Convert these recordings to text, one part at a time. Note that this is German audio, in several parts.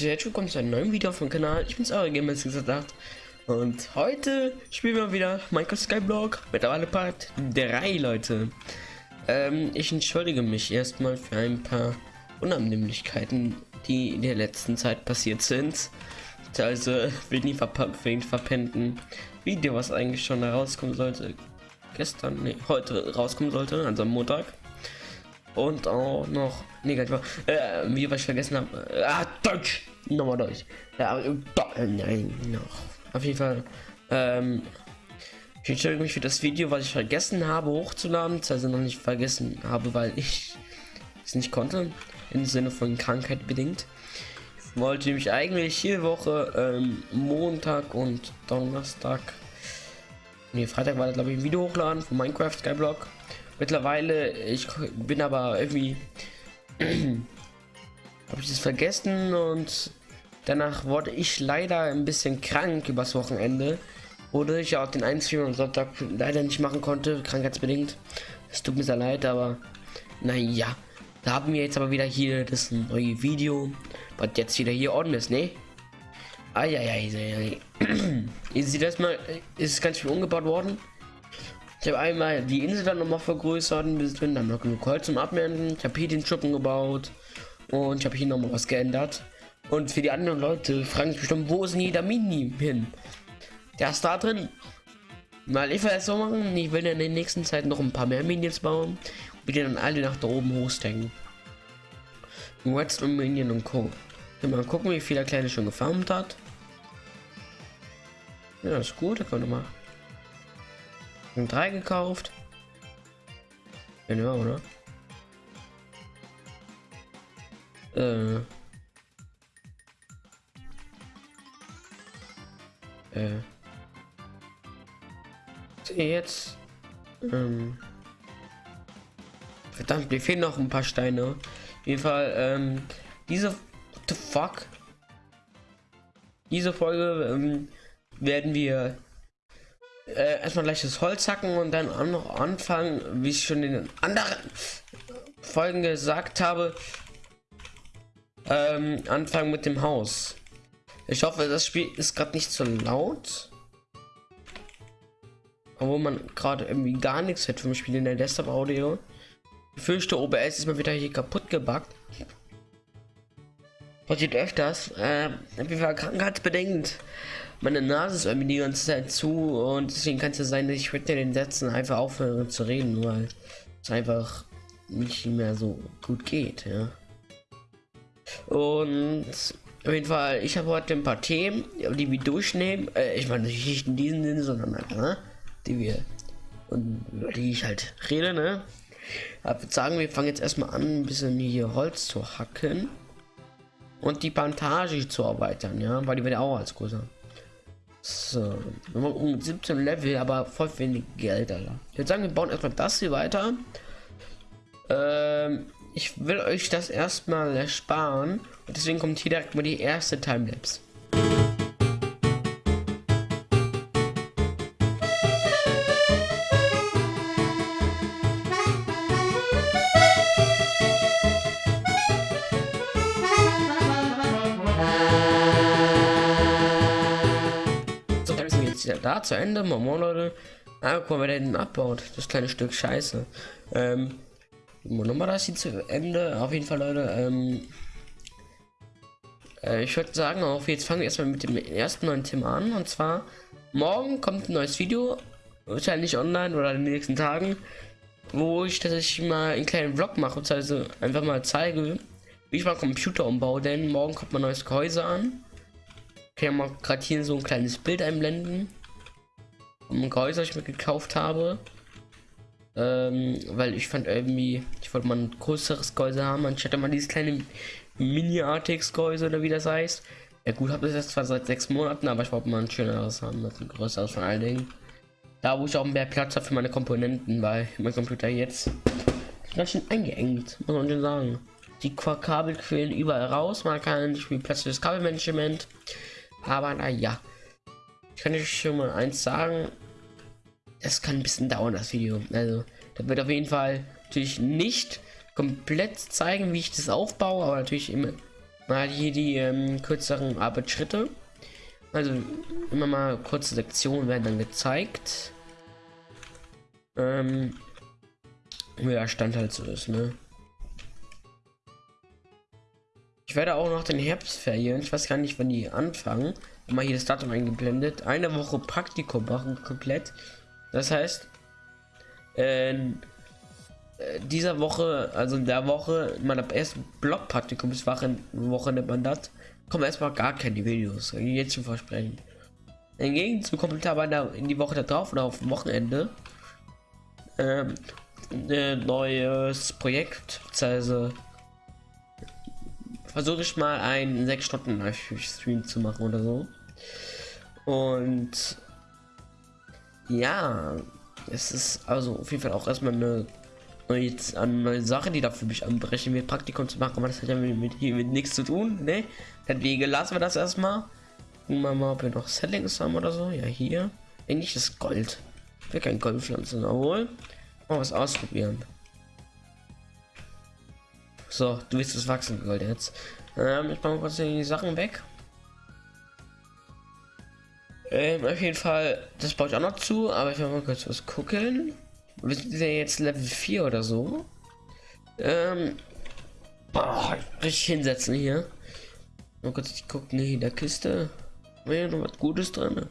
Leute, herzlich willkommen zu einem neuen Video meinem Kanal. Ich bin's eure Gamer gesagt. Und heute spielen wir wieder Minecraft Skyblock. Mittlerweile Part 3, Leute. Ähm, ich entschuldige mich erstmal für ein paar Unannehmlichkeiten, die in der letzten Zeit passiert sind. Also wegen die verp verpennten Video, was eigentlich schon rauskommen sollte. Gestern, nee, heute rauskommen sollte, also am Montag. Und auch noch negativ. Äh, wie was ich vergessen habe. Äh, ah, Deutsch! Nochmal Deutsch. Ja, äh, nein, noch. Auf jeden Fall. Ähm, ich entschuldige mich für das Video, was ich vergessen habe hochzuladen. Also noch nicht vergessen habe, weil ich es nicht konnte. Im Sinne von Krankheit bedingt. Ich wollte nämlich eigentlich jede Woche ähm, Montag und Donnerstag. Nee, Freitag war das glaube ich ein Video hochladen von Minecraft Skyblock. Mittlerweile, ich bin aber irgendwie habe ich das vergessen und danach wurde ich leider ein bisschen krank übers Wochenende. Wurde ich auch den einzigen und Sonntag leider nicht machen konnte, krankheitsbedingt. Es tut mir sehr leid, aber naja. Da haben wir jetzt aber wieder hier das neue Video, was jetzt wieder hier ordentlich ist, ne? Ja, ihr seht das mal, ist ganz viel umgebaut worden. Ich habe einmal die Insel dann nochmal vergrößert, ein bisschen, dann noch genug Holz zum Abmelden. Ich habe hier den Schuppen gebaut und ich habe hier nochmal was geändert. Und für die anderen Leute fragen sich bestimmt, wo ist denn jeder Mini hin? Der ist da drin. Weil ich will es so machen, ich will in der nächsten Zeit noch ein paar mehr Minions bauen und die dann alle nach da oben hochstecken. Redstone Minion und Co. Mal gucken, wie viel der Kleine schon gefarmt hat. Ja, ist gut, da können wir mal drei gekauft. Ja, oder? Äh. Äh. Jetzt. Ähm. Verdammt, mir fehlen noch ein paar Steine. Auf jeden Fall, ähm, diese. The fuck? Diese Folge ähm, werden wir äh, erstmal gleich das Holz hacken und dann auch noch anfangen, wie ich schon in den anderen Folgen gesagt habe, ähm, anfangen mit dem Haus. Ich hoffe, das Spiel ist gerade nicht so laut. Obwohl man gerade irgendwie gar nichts hat vom Spiel in der Desktop-Audio. Ich fürchte, OBS ist mal wieder hier kaputt gebackt. Passiert öfters. Äh, jeden Fall krankheitsbedingt meine Nase ist irgendwie die ganze Zeit zu und deswegen kann es ja sein, dass ich mit den Sätzen einfach aufhören zu reden, weil es einfach nicht mehr so gut geht, ja. Und auf jeden Fall, ich habe heute ein paar Themen, die wir durchnehmen. Äh, ich meine nicht in diesem Sinne, sondern halt, ne? die wir und über die ich halt rede, ne? Würde sagen, wir fangen jetzt erstmal an, ein bisschen hier Holz zu hacken und die Plantage zu erweitern, ja, weil die wird auch als größer. So, um 17 Level, aber voll wenig Geld, Alter. Würde sagen, wir bauen erstmal das hier weiter. Ähm, ich will euch das erstmal ersparen. Und deswegen kommt hier direkt mal die erste Timelapse. da zu Ende. Moin Leute. Ah, guck mal, wer den abbaut. Das kleine Stück Scheiße. Ähm, nochmal das hier zu Ende. Auf jeden Fall, Leute. Ähm, äh, ich würde sagen, auch jetzt fangen wir erstmal mit dem ersten neuen Thema an. Und zwar, morgen kommt ein neues Video. Wahrscheinlich online oder in den nächsten Tagen. Wo ich tatsächlich mal einen kleinen Vlog mache. Also einfach mal zeige, wie ich mal Computer umbaue. Denn morgen kommt mein neues Gehäuse an. Kann ja mal gerade hier so ein kleines Bild einblenden ein Gehäuse, ich mir gekauft habe. Ähm, weil ich fand irgendwie, ich wollte mal ein größeres Gehäuse haben, anstatt mal dieses kleine Mini-Artix-Gehäuse oder wie das heißt. Ja gut, habe das jetzt zwar seit sechs Monaten, aber ich wollte mal ein schöneres haben, ein größeres von allen Dingen. Da wo ich auch mehr Platz habe für meine Komponenten, weil mein Computer jetzt ganz schön eingeengt, muss man schon sagen. Die Kabel quillen überall raus, man kann nicht viel Platz für das Kabelmanagement. Aber naja. Ich kann euch schon mal eins sagen. Das kann ein bisschen dauern, das Video. Also, da wird auf jeden Fall natürlich nicht komplett zeigen, wie ich das aufbaue, aber natürlich immer mal hier die ähm, kürzeren Arbeitsschritte. Also immer mal kurze Sektionen werden dann gezeigt. Ähm, der Stand halt so ist, ne? Ich werde auch noch den Herbstferien, ich weiß gar nicht, wann die anfangen, mal hier das Datum eingeblendet, eine Woche Praktikum machen komplett. Das heißt, äh, dieser Woche, also in der Woche, meiner ersten Blog-Praktikumswoche Woche nennt man das, kommen erstmal gar keine Videos, jetzt schon versprechen. Im Gegenzug kommt aber in die Woche da drauf oder auf dem Wochenende ähm, ein neues Projekt, also versuche ich mal einen 6 Stunden Stream zu machen oder so. Und ja, es ist also auf jeden Fall auch erstmal eine neue, eine neue Sache, die da für mich anbrechen wird, Praktikum zu machen, aber das hat ja mit, mit, mit nichts zu tun, ne? Deswegen lassen wir das erstmal. Gucken wir mal, ob wir noch Settings haben oder so. Ja, hier. Eigentlich ist Gold. Ich will kein Goldpflanzen, obwohl. Mal was ausprobieren. So, du willst das wachsen Gold jetzt. Ähm, ich mache kurz die Sachen weg. Ähm, auf jeden Fall, das baue ich auch noch zu, aber ich will mal kurz was gucken. Wir sind ja jetzt Level 4 oder so. Ähm, boah, richtig hinsetzen hier. Mal kurz gucken hier in der Kiste. Wäre noch was Gutes drin.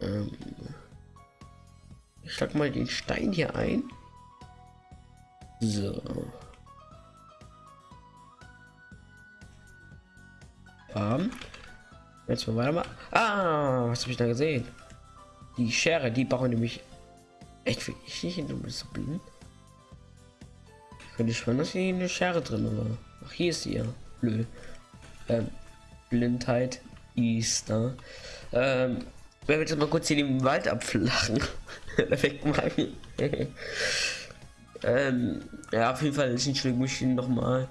Ähm, ich schlag mal den Stein hier ein. So. Bam. Jetzt mal weiter. Ah, was habe ich da gesehen? Die Schere, die brauchen nämlich echt ich nicht in so blind. Könnte ich schon, dass hier eine Schere drin war. Ach, hier ist sie ja. Blö. Ähm, Blindheit Easter. Ähm, wir jetzt mal kurz hier den Wald abflachen. Wegmachen. ähm, ja, auf jeden Fall ist entschuldige mich noch mal.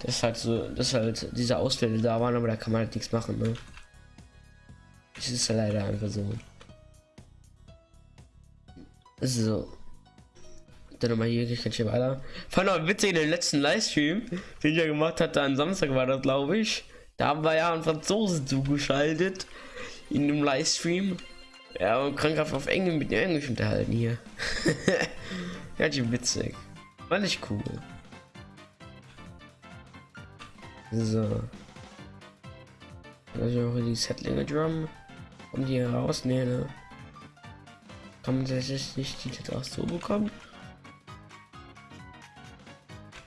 Das halt so, dass halt diese Ausfälle da waren, aber da kann man halt nichts machen, ne? Das ist leider einfach so. So. Dann nochmal hier, ich kann hier weiter. Fand auch witzig in den letzten Livestream, den ich ja gemacht hatte, am Samstag war das, glaube ich. Da haben wir ja einen Franzosen zugeschaltet. In dem Livestream. Ja, und krankhaft auf Englisch mit Englisch unterhalten hier. Ganz schön witzig. Fand ich cool. So. Also auch die Settlinge Drum. Und die raus? Nee, ne? Kann man tatsächlich nicht die jetzt auch so bekommen?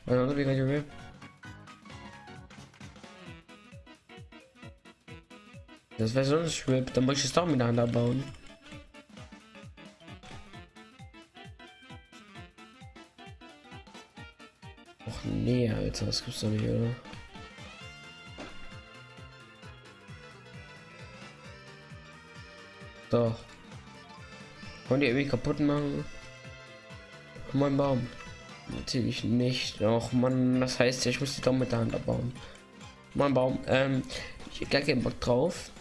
Also, wie kann Das wäre so ein Strip, dann muss ich es doch miteinander bauen. Och nee, Alter, das gibt's doch nicht, oder? Doch. Wollen die irgendwie kaputt machen? Mein Baum. Natürlich nicht. Auch man, das heißt, ich muss die doch mit der Hand abbauen. Mein Baum. Ähm, ich gar keinen Bock drauf.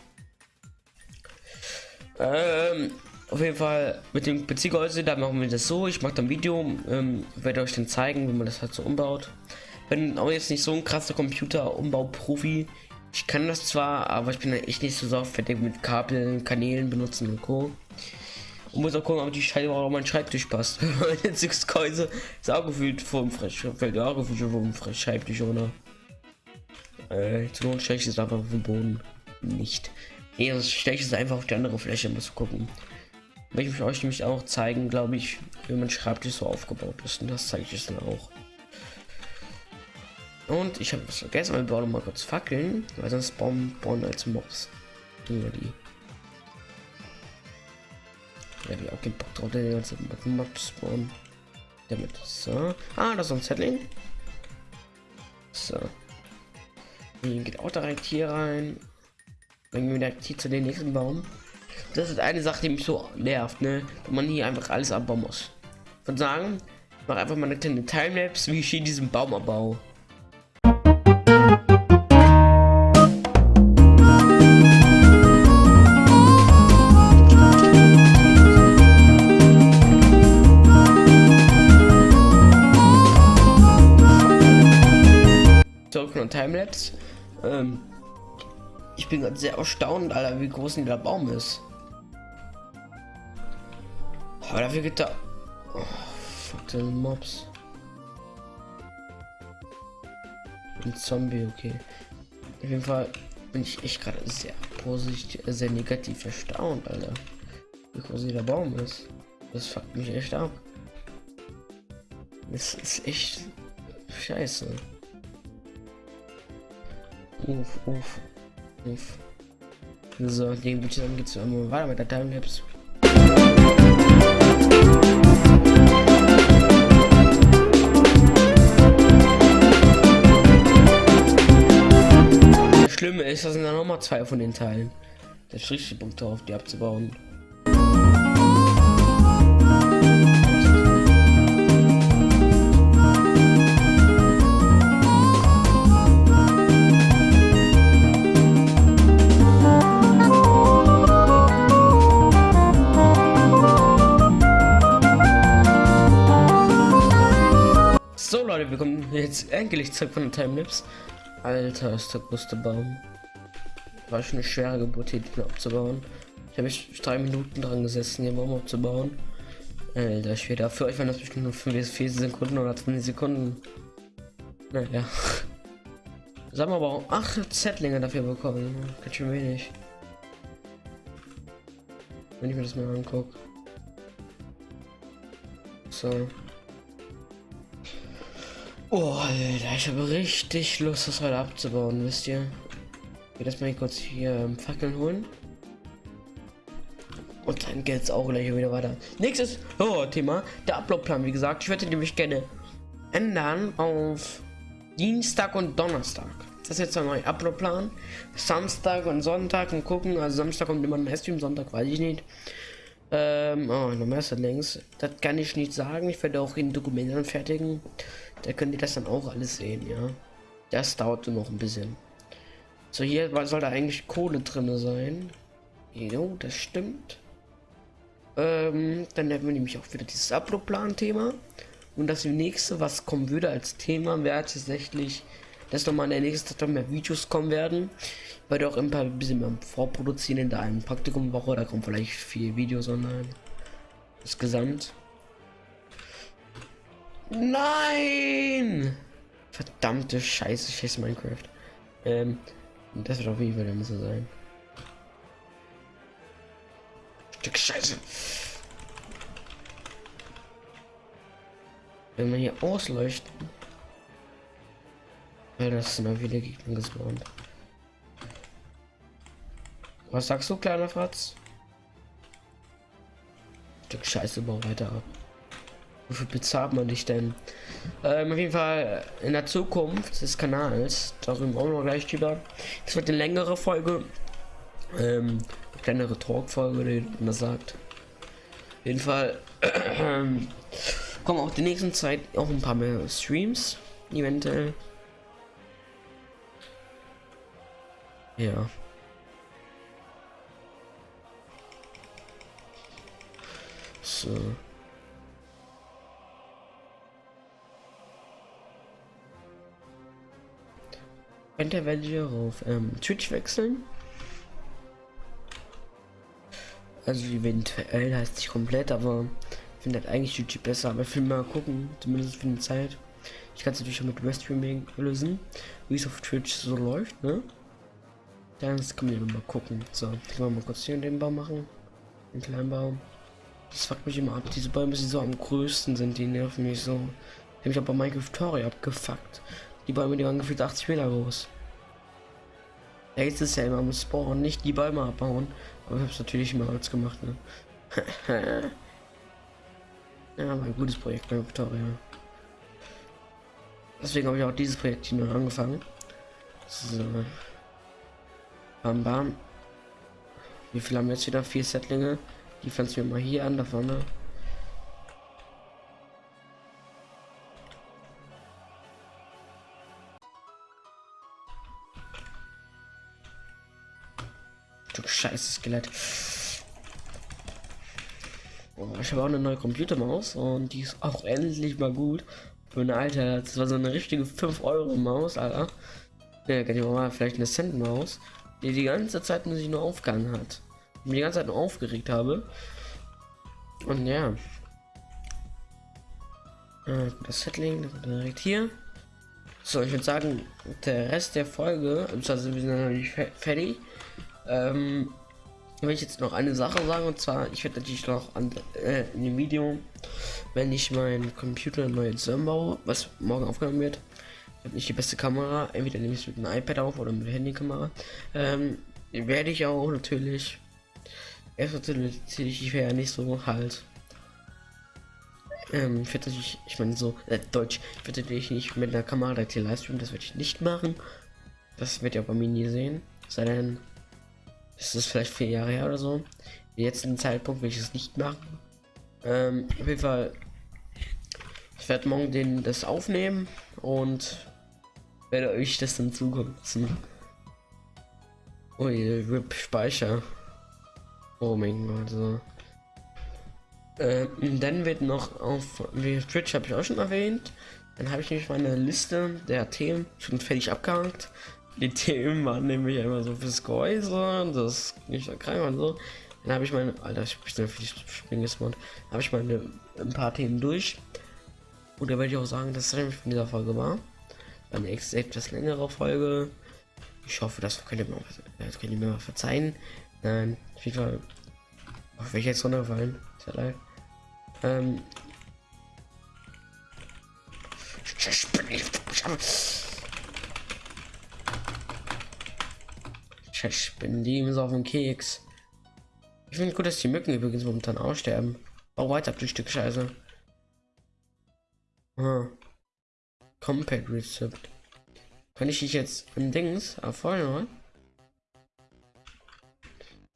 Ähm, auf jeden Fall mit dem Beziehgehäuse, da machen wir das so. Ich mache dann Video, ähm, werde euch dann zeigen, wie man das halt so umbaut. Bin auch jetzt nicht so ein krasser Computer-Umbau-Profi. Ich kann das zwar, aber ich bin echt nicht so sorgfältig mit Kabeln, Kanälen benutzen und Co. Und muss auch gucken, ob die Scheibe auch auf meinen Schreibtisch passt. Jetzt sechs Käuse ist auch gefühlt vom Fällt auch gefühlt vom Schreibtisch, oder? Äh, zu Not ich es einfach auf den Boden. Nicht. Nee, das ich es einfach auf die andere Fläche, muss gucken. Will ich euch nämlich auch zeigen, glaube ich, wie mein Schreibtisch so aufgebaut ist. Und das zeige ich es dann auch. Und ich habe was vergessen, wir bauen mal kurz Fackeln, weil sonst bauen, bauen als Mobs. Nur die. Ja, ich auch keinen Bock drauf, der ganze Mobs bauen. Damit. So. Ah, das ist ein Settling. So. Hier geht auch direkt hier rein. Dann gehen wir direkt hier zu den nächsten Baum. Das ist eine Sache, die mich so nervt, ne? Wenn man hier einfach alles abbauen muss. Von sagen, ich mache einfach mal eine kleine Timelapse, wie ich hier diesen Baum bin gerade sehr erstaunt, Alter, wie groß der Baum ist. Aber dafür geht da. Oh, fuck den Mobs. Ein Zombie, okay. Auf jeden Fall bin ich echt gerade sehr positiv, sehr negativ erstaunt, Alter. Wie groß der Baum ist. Das fuckt mich echt ab. Das ist echt scheiße. Uff, uff, uff. So, den sagen, geht's einmal weiter mit der Timelapse. Das Schlimme ist, das sind dann nochmal zwei von den Teilen. Der Strich Punkt drauf, die abzubauen. Jetzt endlich zurück von der Timelapse. Alter, ist der größte Baum. War schon eine schwere Geburt, hier den abzubauen. Ich habe mich drei Minuten dran gesessen, den Baum abzubauen. Alter, schwer. Für euch waren das bestimmt nur 5 bis 4 Sekunden oder 20 Sekunden. Naja. Sagen wir aber auch 8 Zettlinge dafür bekommen. Ganz schön wenig. Wenn ich mir das mal angucke. So. Oh, Alter, ich habe richtig Lust, das heute abzubauen, wisst ihr? Ich will das mal kurz hier ähm, Fackeln holen. Und dann geht's auch gleich wieder weiter. Nächstes oh, Thema, der Uploadplan, wie gesagt. Ich würde nämlich gerne ändern auf Dienstag und Donnerstag. Das ist jetzt ein neuer Uploadplan. Samstag und Sonntag und gucken. Also Samstag kommt immer ein Stream, Sonntag weiß ich nicht. Ähm, oh, noch mehr links. Das kann ich nicht sagen. Ich werde auch in Dokumenten fertigen. Da könnt ihr das dann auch alles sehen, ja. Das dauert noch ein bisschen. So, hier soll da eigentlich Kohle drin sein. Jo, das stimmt. Ähm, dann hätten wir nämlich auch wieder dieses Upload-Plan-Thema. Und das nächste, was kommen würde als Thema, wäre tatsächlich, dass nochmal in der nächsten Zeit mehr Videos kommen werden. Weil auch ein paar bisschen mehr vorproduzieren in der einen Praktikumwoche. Da kommen vielleicht vier Videos online. Insgesamt. Nein! Verdammte Scheiße, scheiße Minecraft. Ähm, das wird auf jeden Fall der muss sein. Stück Scheiße. Wenn man hier ausleuchten. Ja, das sind auch wieder Gegner gespawnt. Was sagst du, kleiner Fratz? Stück Scheiße, bau weiter ab. Wofür bezahlt man dich denn? Ähm, auf jeden Fall in der Zukunft des Kanals, darüber auch noch gleich drüber. Es wird eine längere Folge. Ähm, eine kleinere Talk-Folge, die man sagt. Auf jeden Fall äh, kommen auch die nächsten Zeit auch ein paar mehr Streams, eventuell. Ja. So. Könnte welche auf ähm, Twitch wechseln. Also eventuell heißt nicht komplett, aber finde halt eigentlich YouTube besser. Aber ich will mal gucken, zumindest für die Zeit. Ich kann es natürlich auch mit Webstreaming lösen, wie es auf Twitch so läuft, ne? Dann kann man mal gucken. So, ich wir mal kurz hier den Baum machen. Den kleinen Baum. Das fuckt mich immer ab. Diese Bäume, die so am größten sind, die nerven mich so. Habe mich aber Minecraft Story abgefuckt. Die Bäume, die waren gefühlt 80 Meter groß. Da ist es ja immer am Spawn, nicht die Bäume abbauen. Aber ich habe es natürlich immer als gemacht, ne? ja, war ein gutes Projekt bei Victoria. Deswegen habe ich auch dieses Projekt hier noch angefangen. So. Bam bam. Wie viel haben wir jetzt wieder? Vier Settlinge. Die pflanzen wir mal hier an, da vorne. Du scheiße Skelett. Oh, ich habe auch eine neue Computermaus und die ist auch endlich mal gut. Für eine alte, das war so eine richtige 5 Euro Maus, Alter. Ja, die mal vielleicht eine Sandmaus, die die ganze Zeit sich nur aufgegangen hat. Und die ganze Zeit nur aufgeregt habe. Und ja. Äh, das Settling direkt hier. So, ich würde sagen, der Rest der Folge, also wir sind noch fertig. Ähm, will ich jetzt noch eine Sache sagen und zwar, ich werde natürlich noch an, äh, in dem Video, wenn ich meinen Computer neu zusammenbaue, was morgen aufgenommen wird, habe nicht die beste Kamera, entweder nehme ich es mit einem iPad auf oder mit der Handykamera, ähm, werde ich auch natürlich, erst natürlich ich wäre ja nicht so halt, ähm, ich werde natürlich, ich meine so, äh, Deutsch, ich werde natürlich nicht mit einer Kamera direkt hier Livestream, das werde ich nicht machen, das wird ja bei mir nie sehen, sei denn, es ist vielleicht vier Jahre her oder so. Jetzt ein Zeitpunkt will ich es nicht machen. Ähm, auf jeden Fall. Ich werde morgen den das aufnehmen und werde euch das dann zukommen lassen. Ui, RIP Speicher. Oh mein Gott, so. Ähm, dann wird noch auf wie Twitch habe ich auch schon erwähnt. Dann habe ich nämlich meine Liste der Themen schon fertig abgehakt. Die Themen waren nämlich immer so fürs Gehäuse, das nicht so krank und so. Dann habe ich meine, Alter, ich bin viel Springesmod, habe ich meine ein paar Themen durch. Und da werde ich auch sagen, dass es von dieser Folge war. Eine etwas längere Folge. Ich hoffe, das könnt ihr mir, das könnt ihr mir mal verzeihen. Nein, auf jeden Fall. Auf welche jetzt runterfallen? Sehr leid. Ähm. Ich bin die so auf dem Keks. Ich finde gut, dass die Mücken übrigens momentan aussterben. Bau weiter, du Stück Scheiße. Ah. Compact Rezept. Kann ich dich jetzt im Dings erfolgen,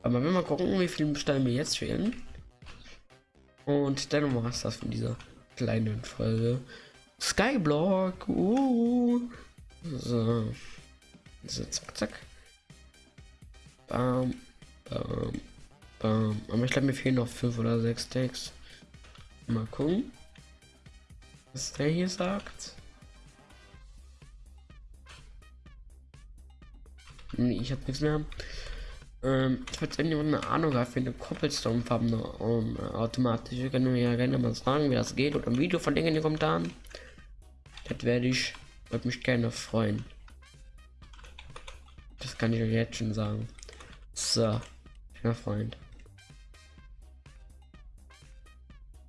Aber wenn wir gucken, wie viele Steine mir jetzt fehlen. Und dann war es das von dieser kleinen Folge. Skyblock. Uh. So. So, zack, zack. Bam, bam, bam. Aber ich glaube, mir fehlen noch fünf oder sechs Takes. Mal gucken, was der hier sagt. Nee, ich habe nichts mehr. Ähm, falls irgendjemand eine Ahnung hat, für eine Cobblestone-Farben um, äh, automatisch, können mir ja gerne mal sagen, wie das geht oder ein Video von Dingen in den Kommentaren. Das werde ich, würde mich gerne freuen. Das kann ich euch jetzt schon sagen. So, schöner Freund.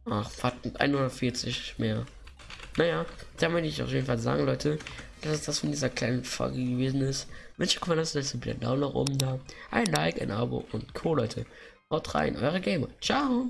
Ach, verdammt, 140 mehr. Naja, da möchte ich auf jeden Fall sagen, Leute, dass es das von dieser kleinen Folge gewesen ist. Wenn euch gefallen hat, lasst bitte einen Daumen nach oben da, ein Like, ein Abo und Co, Leute. Haut rein, eure Gamer. Ciao.